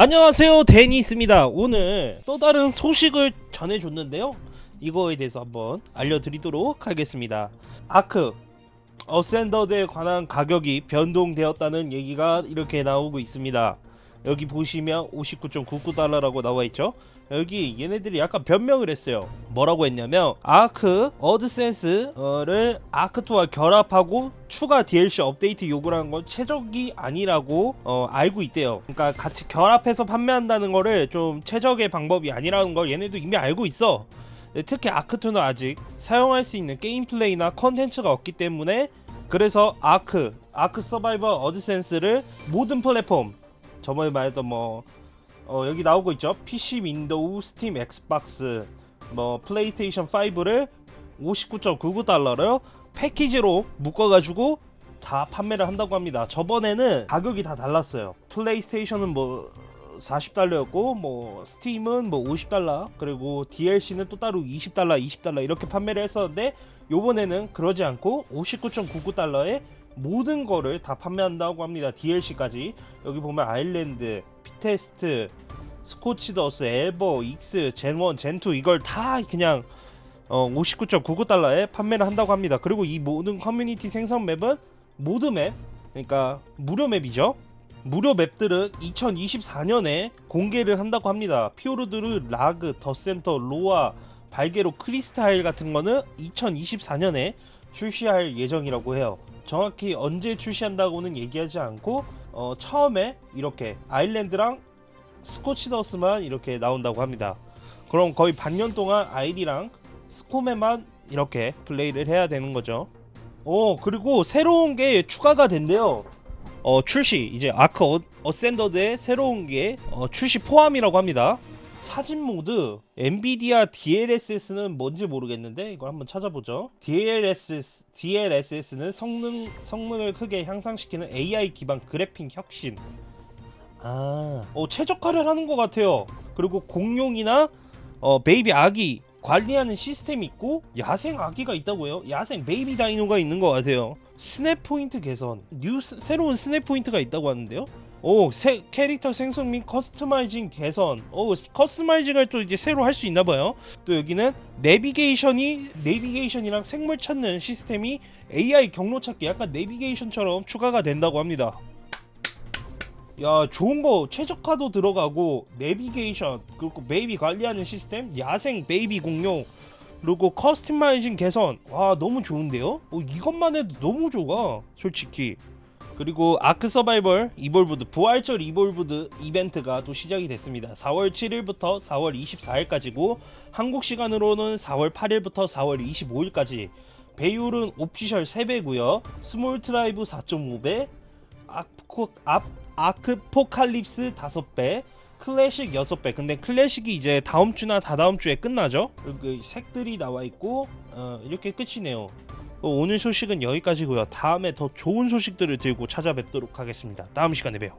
안녕하세요. 데니스입니다. 오늘 또 다른 소식을 전해줬는데요. 이거에 대해서 한번 알려드리도록 하겠습니다. 아크 어센더드에 관한 가격이 변동되었다는 얘기가 이렇게 나오고 있습니다 여기 보시면 59.99달러라고 나와있죠? 여기 얘네들이 약간 변명을 했어요. 뭐라고 했냐면 아크 어드센스를 아크2와 결합하고 추가 DLC 업데이트 요구를 하는 건 최적이 아니라고 어, 알고 있대요. 그러니까 같이 결합해서 판매한다는 거를 좀 최적의 방법이 아니라는 걸 얘네도 이미 알고 있어. 네, 특히 아크2는 아직 사용할 수 있는 게임 플레이나 컨텐츠가 없기 때문에 그래서 아크, 아크 서바이벌 어센디드를 모든 플랫폼 저번에 말했던 뭐 어, 여기 나오고 있죠? PC, 윈도우, 스팀, 엑스박스 뭐 플레이스테이션 5를 59.99달러를 패키지로 묶어가지고 다 판매를 한다고 합니다. 저번에는 가격이 다 달랐어요. 플레이스테이션은 뭐 40달러였고 뭐 스팀은 뭐 50달러 그리고 DLC는 또 따로 20달러 20달러 이렇게 판매를 했었는데 요번에는 그러지 않고 59.99달러에 모든 거를 다 판매한다고 합니다 DLC까지 여기 보면 Island Fittest Scorched Earth Aber Ex Gen1 Gen2 이걸 다 그냥 어 59.99달러에 판매를 한다고 합니다 그리고 이 모든 커뮤니티 생성 map은 mod map 그러니까 무료 맵이죠 무료 맵들은 2024년에 공개를 한다고 합니다. 피오르드르, 라그, 더센터, 로아, 발게로, 크리스타일 같은 거는 2024년에 출시할 예정이라고 해요. 정확히 언제 출시한다고는 얘기하지 않고 어, 처음에 이렇게 아일랜드랑 스코치더스만 이렇게 나온다고 합니다. 그럼 거의 반년 동안 아이리랑 스코메만 이렇게 플레이를 해야 되는 거죠. 오 그리고 새로운 게 추가가 된대요. 어, 출시 이제 아크 어, 어센더드의 새로운 게 어, 출시 포함이라고 합니다. 사진 모드 엔비디아 DLSS는 뭔지 모르겠는데 이걸 한번 찾아보죠. DLSS DLSS는 성능 성능을 크게 향상시키는 AI 기반 그래픽 혁신. 아, 어, 최적화를 하는 것 같아요. 그리고 공룡이나 어, baby 아기 관리하는 시스템이 있고 야생 아기가 있다고요? 야생 baby dino가 있는 것 같아요. snap point 개선, new s- 새로운 snap point가 있다고 하는데요. 오, 새 캐릭터 생성 및 customizing 개선. 오, customizing을 또 이제 새로 할 수 있나 봐요. 또 여기는 내비게이션이 내비게이션이랑 생물 찾는 시스템이 AI 경로 찾기 약간 내비게이션처럼 추가가 된다고 합니다. 야 좋은 거 최적화도 들어가고 내비게이션 그리고 baby 관리하는 시스템 야생 baby 공룡 그리고 customizing 개선 와 너무 좋은데요? 어, 이것만 해도 너무 좋아 솔직히 그리고 ARK Survival Evolved 부활절 Evolved 이벤트가 또 시작이 됐습니다. 4월 7일부터 4월 24일까지고 한국 시간으로는 4월 8일부터 4월 25일까지 배율은 official 3배고요. small tribe 4.5배 아크, 아, 아크포칼립스 5배 클래식 6배. 근데 클래식이 이제 다음 주나 다다음 주에 끝나죠? 그 색들이 나와 있고 어, 이렇게 끝이네요. 어, 오늘 소식은 여기까지고요. 다음에 더 좋은 소식들을 들고 찾아뵙도록 하겠습니다. 다음 시간에 봬요